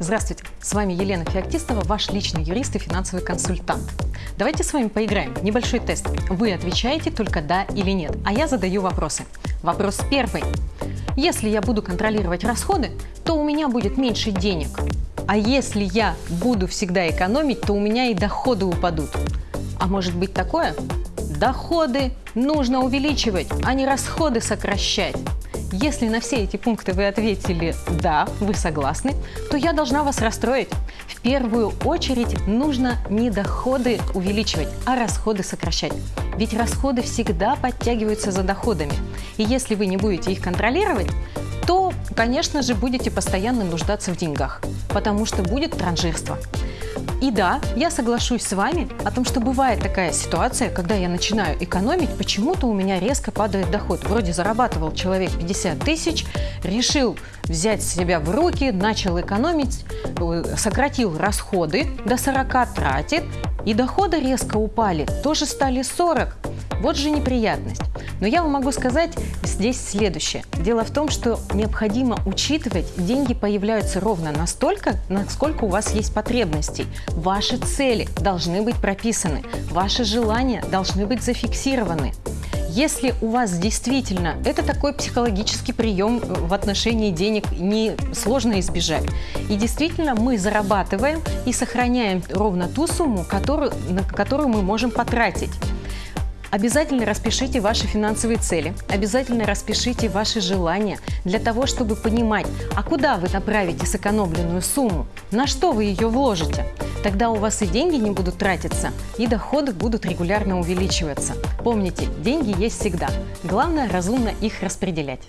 Здравствуйте, с вами Елена Феоктистова, ваш личный юрист и финансовый консультант. Давайте с вами поиграем небольшой тест. Вы отвечаете только «да» или «нет», а я задаю вопросы. Вопрос первый. Если я буду контролировать расходы, то у меня будет меньше денег. А если я буду всегда экономить, то у меня и доходы упадут. А может быть такое? Доходы нужно увеличивать, а не расходы сокращать. Если на все эти пункты вы ответили «да», вы согласны, то я должна вас расстроить. В первую очередь нужно не доходы увеличивать, а расходы сокращать. Ведь расходы всегда подтягиваются за доходами. И если вы не будете их контролировать, то, конечно же, будете постоянно нуждаться в деньгах, потому что будет транжирство. И да, я соглашусь с вами о том, что бывает такая ситуация, когда я начинаю экономить, почему-то у меня резко падает доход. Вроде зарабатывал человек 50 тысяч, решил взять себя в руки, начал экономить, э, сократил расходы, до 40 тратит, и доходы резко упали, тоже стали 40. Вот же неприятность. Но я вам могу сказать здесь следующее. Дело в том, что необходимо учитывать, деньги появляются ровно настолько, насколько у вас есть потребностей. Ваши цели должны быть прописаны, ваши желания должны быть зафиксированы. Если у вас действительно это такой психологический прием в отношении денег не сложно избежать. И действительно мы зарабатываем и сохраняем ровно ту сумму, которую, на которую мы можем потратить. Обязательно распишите ваши финансовые цели, обязательно распишите ваши желания для того, чтобы понимать, а куда вы направите сэкономленную сумму, на что вы ее вложите. Тогда у вас и деньги не будут тратиться, и доходы будут регулярно увеличиваться. Помните, деньги есть всегда. Главное разумно их распределять.